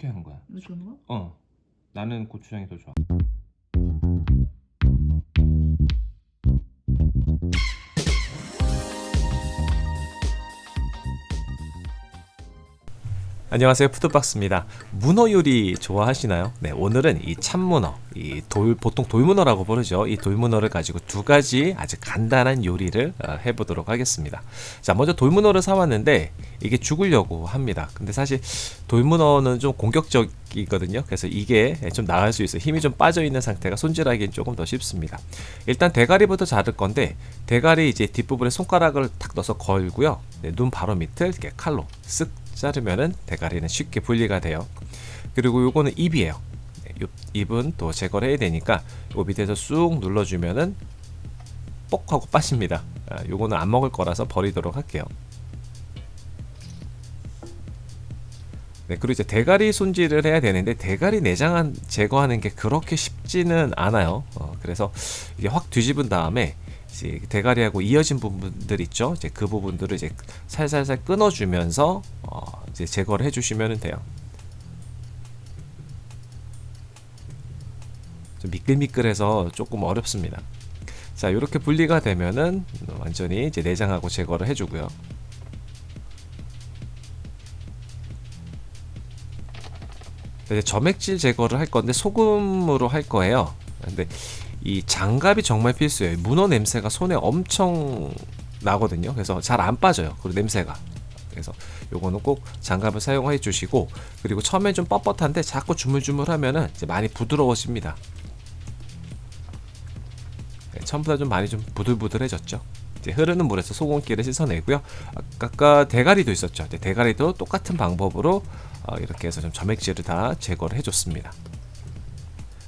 어떻게 하는 거야? 이렇게 하는 거야? 어 나는 고추장이 더 좋아 안녕하세요. 푸드박스입니다. 문어 요리 좋아하시나요? 네 오늘은 이 참문어 이 돌 보통 돌문어라고 부르죠. 이 돌문어를 가지고 두 가지 아주 간단한 요리를 어, 해보도록 하겠습니다. 자 먼저 돌문어를 사왔는데 이게 죽으려고 합니다. 근데 사실 돌문어는 좀 공격적이거든요. 그래서 이게 좀 나을 수 있어요. 힘이 좀 빠져 있는 상태가 손질하기엔 조금 더 쉽습니다. 일단 대가리부터 자를 건데 대가리 이제 뒷부분에 손가락을 탁 넣어서 걸고요. 네, 눈 바로 밑을 이렇게 칼로 쓱 자르면은 대가리는 쉽게 분리가 돼요. 그리고 요거는 입이에요. 입은 또 제거를 해야 되니까 요 밑에서 쑥 눌러주면은 뽁 하고 빠집니다. 아, 요거는 안 먹을 거라서 버리도록 할게요. 네, 그리고 이제 대가리 손질을 해야 되는데 대가리 내장 제거하는 게 그렇게 쉽지는 않아요. 어, 그래서 이게 확 뒤집은 다음에 대가리하고 이어진 부분들 있죠. 이제 그 부분들을 이제 살살살 끊어주면서 어, 이제 제거를 해주시면 돼요. 좀 미끌미끌해서 조금 어렵습니다. 자, 이렇게 분리가 되면은 완전히 이제 내장하고 제거를 해주고요. 이제 점액질 제거를 할 건데 소금으로 할 거예요. 근데 이 장갑이 정말 필수예요. 문어 냄새가 손에 엄청 나거든요. 그래서 잘 안 빠져요. 그리고 냄새가. 그래서 요거는 꼭 장갑을 사용해 주시고 그리고 처음에 좀 뻣뻣한데 자꾸 주물주물 하면은 이제 많이 부드러워집니다. 네, 처음보다 좀 많이 좀 부들부들해졌죠. 이제 흐르는 물에서 소금기를 씻어내고요. 아까 대가리도 있었죠. 대가리도 똑같은 방법으로 어, 이렇게 해서 좀 점액질을 다 제거를 해줬습니다.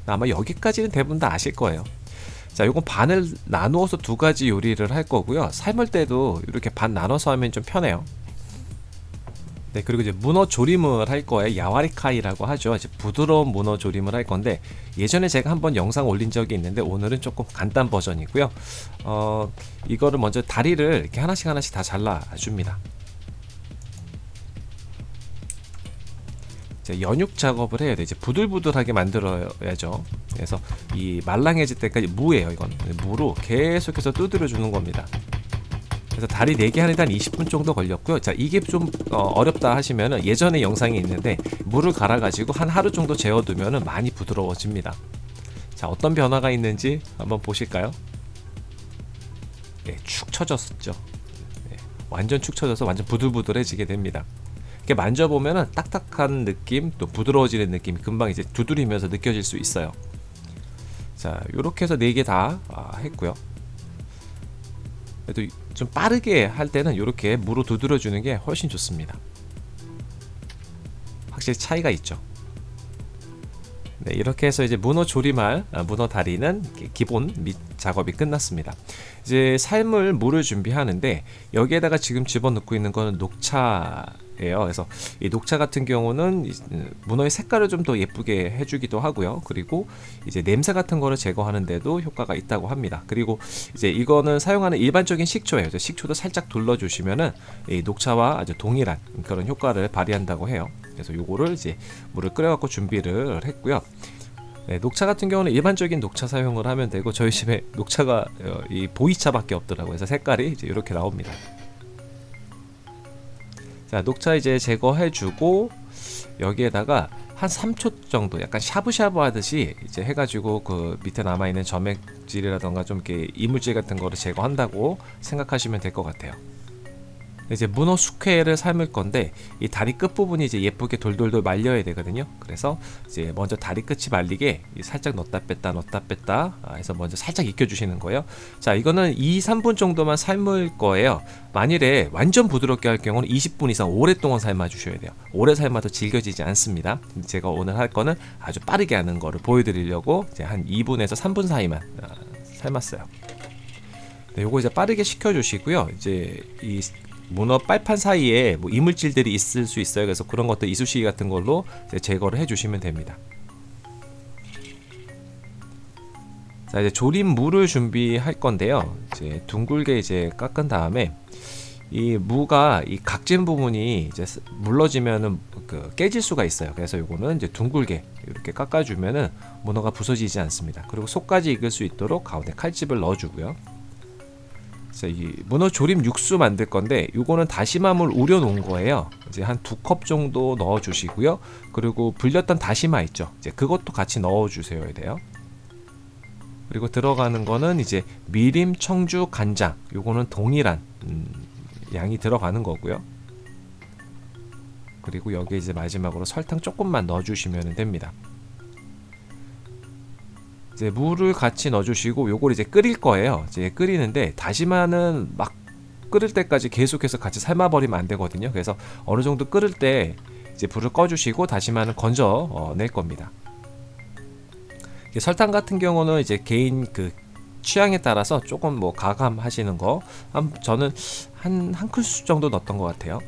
아마 여기까지는 대부분 다 아실 거예요. 자, 요건 반을 나누어서 두 가지 요리를 할 거고요. 삶을 때도 이렇게 반 나눠서 하면 좀 편해요. 네, 그리고 이제 문어 조림을 할 거예요. 야와리카이라고 하죠. 이제 부드러운 문어 조림을 할 건데 예전에 제가 한번 영상 올린 적이 있는데 오늘은 조금 간단 버전이고요. 어, 이거를 먼저 다리를 이렇게 하나씩 하나씩 다 잘라 줍니다. 이제 연육 작업을 해야 돼. 이제 부들부들하게 만들어야죠. 그래서 이 말랑해질 때까지 무예요. 이건 무로 계속해서 두드려 주는 겁니다. 그래서 다리 4개 하는데 한 20분 정도 걸렸고요. 자, 이게 좀 어, 렵다 하시면은 예전에 영상이 있는데 물을 갈아 가지고 한 하루 정도 재워두면은 많이 부드러워집니다. 자, 어떤 변화가 있는지 한번 보실까요? 네, 축 처졌었죠. 네, 완전 축 처져서 완전 부들부들해지게 됩니다. 이렇게 만져보면 딱딱한 느낌 또 부드러워지는 느낌이 금방 이제 두드리면서 느껴질 수 있어요. 자 이렇게 해서 4개 다 아, 했고요. 그래도 좀 빠르게 할 때는 이렇게 무로 두드려 주는 게 훨씬 좋습니다. 확실히 차이가 있죠? 네, 이렇게 해서 이제 문어 조림할 아, 문어 다리는 기본 밑 작업이 끝났습니다. 이제 삶을 물을 준비하는데 여기에다가 지금 집어넣고 있는 거는 녹차. 그래서 이 녹차 같은 경우는 문어의 색깔을 좀 더 예쁘게 해주기도 하고요. 그리고 이제 냄새 같은 거를 제거하는데도 효과가 있다고 합니다. 그리고 이제 이거는 사용하는 일반적인 식초예요. 식초도 살짝 둘러주시면은 이 녹차와 아주 동일한 그런 효과를 발휘한다고 해요. 그래서 요거를 이제 물을 끓여갖고 준비를 했고요. 네, 녹차 같은 경우는 일반적인 녹차 사용을 하면 되고 저희 집에 녹차가 어, 이 보이차밖에 없더라고요. 그래서 색깔이 이제 이렇게 나옵니다. 자 녹차 이제 제거해주고 여기에다가 한 3초 정도 약간 샤브샤브 하듯이 이제 해가지고 그 밑에 남아있는 점액질이라던가 좀 이렇게 이물질 같은 거를 제거한다고 생각하시면 될 것 같아요 이제 문어 숙회를 삶을 건데 이 다리 끝 부분이 이제 예쁘게 돌돌돌 말려야 되거든요. 그래서 이제 먼저 다리 끝이 말리게 살짝 넣었다 뺐다 넣었다 뺐다 아, 해서 먼저 살짝 익혀 주시는 거예요. 자, 이거는 2, 3분 정도만 삶을 거예요. 만일에 완전 부드럽게 할 경우는 20분 이상 오랫동안 삶아 주셔야 돼요. 오래 삶아도 질겨지지 않습니다. 제가 오늘 할 거는 아주 빠르게 하는 거를 보여드리려고 이제 한 2분에서 3분 사이만 아, 삶았어요. 네, 요거 이제 빠르게 식혀주시고요. 이제 이 문어 빨판 사이에 뭐 이물질들이 있을 수 있어요. 그래서 그런 것들 이쑤시개 같은 걸로 제거를 해주시면 됩니다. 자 이제 조림 물을 준비할 건데요. 이제 둥글게 이제 깎은 다음에 이 무가 이 각진 부분이 이제 스- 물러지면은 그 깨질 수가 있어요. 그래서 요거는 이제 둥글게 이렇게 깎아주면은 문어가 부서지지 않습니다. 그리고 속까지 익을 수 있도록 가운데 칼집을 넣어주고요. 그래서 이 문어 조림 육수 만들 건데 요거는 다시마물 우려 놓은 거예요. 이제 한 두 컵 정도 넣어 주시고요. 그리고 불렸던 다시마 있죠. 이제 그것도 같이 넣어 주셔야 돼요. 그리고 들어가는 거는 이제 미림, 청주, 간장. 요거는 동일한 음, 양이 들어가는 거고요. 그리고 여기에 이제 마지막으로 설탕 조금만 넣어 주시면 됩니다. 이제 물을 같이 넣어주시고 요걸 이제 끓일 거예요. 이제 끓이는데 다시마는 막 끓을 때까지 계속해서 같이 삶아버리면 안 되거든요. 그래서 어느 정도 끓을 때 이제 불을 꺼주시고 다시마는 건져 어, 낼 겁니다. 설탕 같은 경우는 이제 개인 그 취향에 따라서 조금 뭐 가감하시는 거, 한 저는 한 한 큰술 정도 넣었던 것 같아요.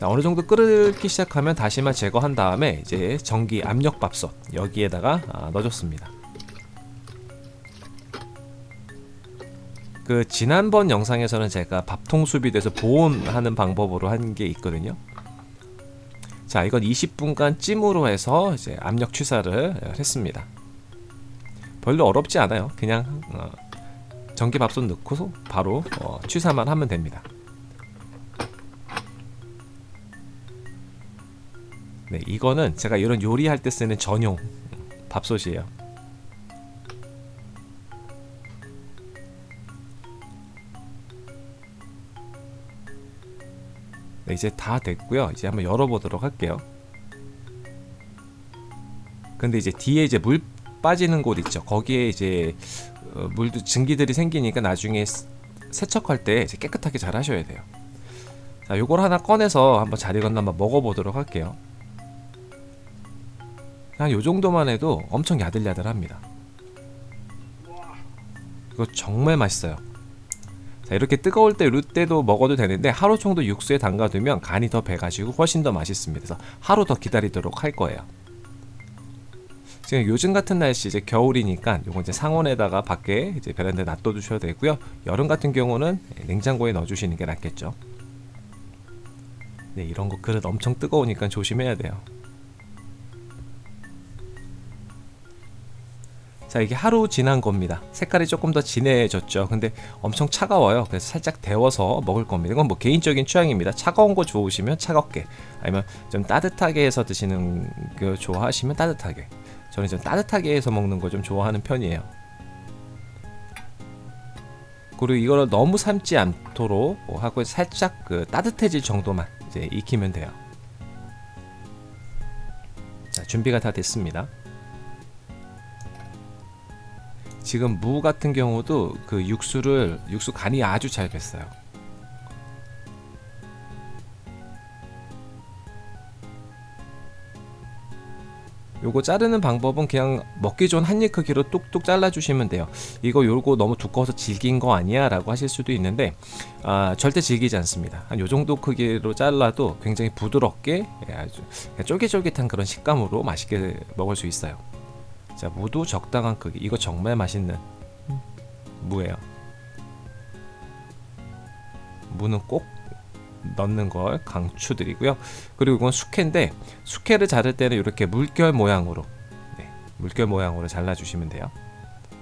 자, 어느 정도 끓기 시작하면 다시마 제거한 다음에 이제 전기 압력밥솥 여기에다가 아, 넣어줬습니다. 그 지난번 영상에서는 제가 밥통 수비돼서 보온하는 방법으로 한 게 있거든요. 자, 이건 20분간 찜으로 해서 이제 압력 취사를 했습니다. 별로 어렵지 않아요. 그냥 어, 전기밥솥 넣고 바로 어, 취사만 하면 됩니다. 네, 이거는 제가 이런 요리할 때 쓰는 전용 밥솥이에요. 네, 이제 다 됐고요. 이제 한번 열어보도록 할게요. 근데 이제 뒤에 이제 물 빠지는 곳 있죠. 거기에 이제 어, 물도 증기들이 생기니까 나중에 스- 세척할 때 깨끗하게 잘 하셔야 돼요. 자, 요걸 하나 꺼내서 한번 잘 익었나 한번 먹어보도록 할게요. 한 요 정도만 해도 엄청 야들야들합니다. 이거 정말 맛있어요. 자, 이렇게 뜨거울 때 때도 먹어도 되는데 하루 정도 육수에 담가두면 간이 더 배가지고 훨씬 더 맛있습니다. 그래서 하루 더 기다리도록 할 거예요. 지금 요즘 같은 날씨 이제 겨울이니까 요거 이제 상온에다가 밖에 이제 베란다에 놔둬 두셔도 되고요. 여름 같은 경우는 냉장고에 넣어 주시는 게 낫겠죠. 네, 이런 거 그릇 엄청 뜨거우니까 조심해야 돼요. 자 이게 하루 지난 겁니다. 색깔이 조금 더 진해졌죠. 근데 엄청 차가워요. 그래서 살짝 데워서 먹을 겁니다. 이건 뭐 개인적인 취향입니다. 차가운 거 좋으시면 차갑게 아니면 좀 따뜻하게 해서 드시는 거 좋아하시면 따뜻하게. 저는 좀 따뜻하게 해서 먹는 거 좀 좋아하는 편이에요. 그리고 이거를 너무 삶지 않도록 하고 살짝 그 따뜻해질 정도만 이제 익히면 돼요. 자 준비가 다 됐습니다 지금 무 같은 경우도 그 육수를 육수 간이 아주 잘 뱄어요. 요거 자르는 방법은 그냥 먹기 좋은 한입 크기로 뚝뚝 잘라 주시면 돼요. 이거 요거 너무 두꺼워서 질긴 거 아니야? 라고 하실 수도 있는데 아, 절대 질기지 않습니다. 한 요 정도 크기로 잘라도 굉장히 부드럽게 예, 아주 쫄깃쫄깃한 그런 식감으로 맛있게 먹을 수 있어요. 자, 무도 적당한 크기. 이거 정말 맛있는 무예요. 무는 꼭 넣는 걸 강추드리고요. 그리고 이건 숙회인데 숙회를 자를 때는 이렇게 물결 모양으로 네, 물결 모양으로 잘라주시면 돼요.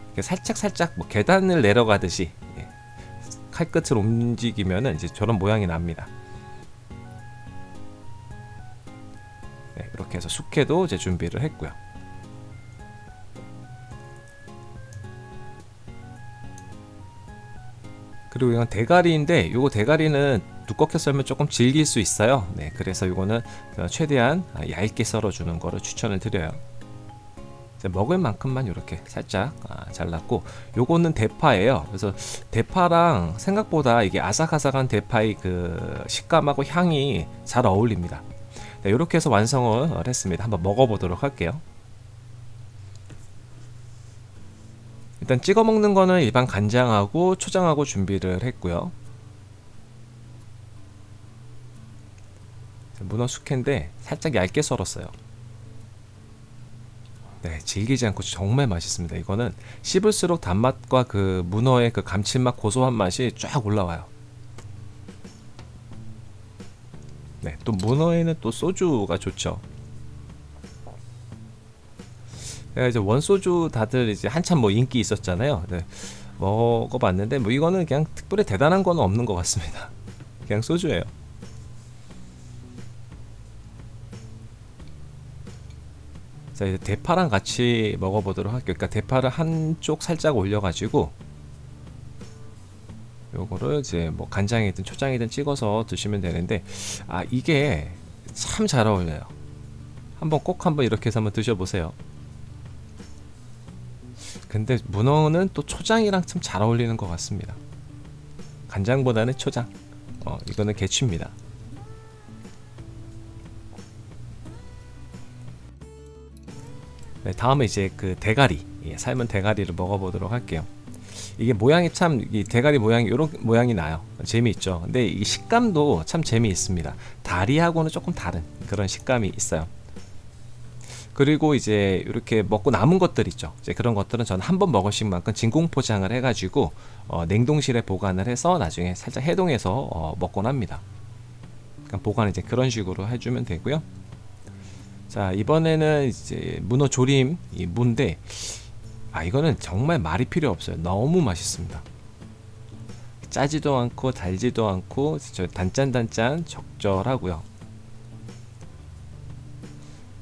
이렇게 살짝 살짝 뭐 계단을 내려가듯이 예, 칼끝을 움직이면은 이제 저런 모양이 납니다. 네, 이렇게 해서 숙회도 이제 준비를 했고요. 그리고 이건 대가리인데 요거 대가리는 두껍게 썰면 조금 질길 수 있어요. 네 그래서 이거는 최대한 얇게 썰어주는 거를 추천을 드려요. 먹을 만큼만 이렇게 살짝 아, 잘랐고 요거는 대파예요. 그래서 대파랑 생각보다 이게 아삭아삭한 대파의 그 식감하고 향이 잘 어울립니다. 네, 이렇게 해서 완성을 했습니다. 한번 먹어보도록 할게요 일단 찍어 먹는 거는 일반 간장하고 초장하고 준비를 했고요. 문어 숙회인데 살짝 얇게 썰었어요. 네, 질기지 않고 정말 맛있습니다. 이거는 씹을수록 단맛과 그 문어의 그 감칠맛, 고소한 맛이 쫙 올라와요. 네, 또 문어에는 또 소주가 좋죠. 이제 원소주 다들 이제 한참 뭐 인기 있었잖아요. 네, 먹어봤는데 뭐 이거는 그냥 특별히 대단한 건 없는 것 같습니다. 그냥 소주예요. 자 이제 대파랑 같이 먹어보도록 할게요. 그러니까 대파를 한쪽 살짝 올려가지고 요거를 이제 뭐 간장이든 초장이든 찍어서 드시면 되는데 아 이게 참 잘 어울려요. 한번 꼭 한번 이렇게 해서 한번 드셔보세요. 근데 문어는 또 초장이랑 참 잘 어울리는 것 같습니다. 간장보다는 초장. 어 이거는 개취입니다. 네, 다음에 이제 그 대가리 예, 삶은 대가리를 먹어보도록 할게요. 이게 모양이 참 이 대가리 모양이 이런 모양이 나요. 재미있죠. 근데 이 식감도 참 재미있습니다. 다리하고는 조금 다른 그런 식감이 있어요. 그리고 이제 이렇게 먹고 남은 것들 있죠. 이제 그런 것들은 저는 한 번 먹으신 만큼 진공 포장을 해가지고 어, 냉동실에 보관을 해서 나중에 살짝 해동해서 어, 먹곤 합니다. 그러니까 보관 이제 그런 식으로 해주면 되고요. 자 이번에는 이제 문어 조림 이 무인데 아 이거는 정말 말이 필요 없어요 너무 맛있습니다 짜지도 않고 달지도 않고 저 단짠단짠 적절하고요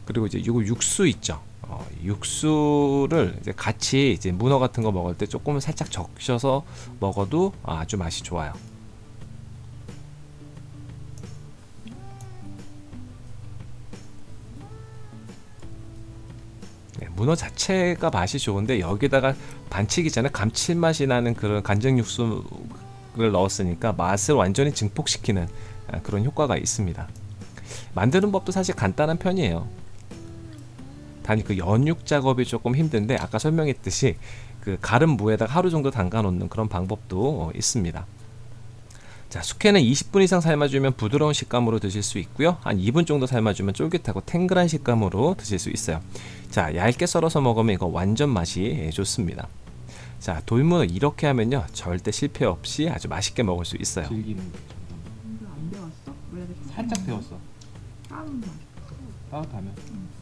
그리고 이제 이거 육수 있죠 어, 육수를 이제 같이 이제 문어 같은 거 먹을 때 조금 살짝 적셔서 먹어도 아주 맛이 좋아요 네, 문어 자체가 맛이 좋은데 여기다가 반치기 전에 감칠맛이 나는 그런 간장 육수를 넣었으니까 맛을 완전히 증폭시키는 아, 그런 효과가 있습니다. 만드는 법도 사실 간단한 편이에요. 단그 연육 작업이 조금 힘든데 아까 설명했듯이 그 가른 무에다가 하루 정도 담가 놓는 그런 방법도 있습니다. 자, 숙회는 20분 이상 삶아주면 부드러운 식감으로 드실 수 있고요. 한 2분 정도 삶아주면 쫄깃하고 탱글한 식감으로 드실 수 있어요. 자, 얇게 썰어서 먹으면 이거 완전 맛이 좋습니다. 자, 돌문어 이렇게 하면요. 절대 실패 없이 아주 맛있게 먹을 수 있어요. 즐기는 게 이거 안 배웠어? 살짝 데웠어 다운 맛. 따뜻하면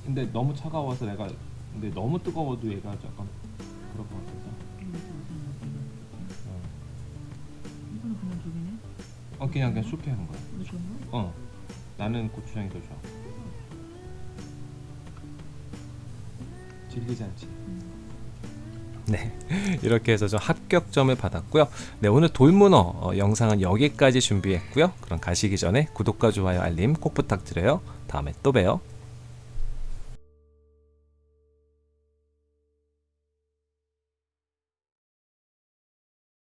근데 너무 차가워서 내가 근데 너무 뜨거워도 얘가 약간 그럴 것 같아서 어, 이거는 그냥 저기네. 어 그냥 그냥 숲에 하는 거야 이거 좋은 거? 어 나는 고추장이 더 좋아 질기지 않지 네, 이렇게 해서 좀 합격점을 받았고요. 네, 오늘 돌문어 어, 영상은 여기까지 준비했고요. 그럼 가시기 전에 구독과 좋아요, 알림 꼭 부탁드려요. 다음에 또 봬요.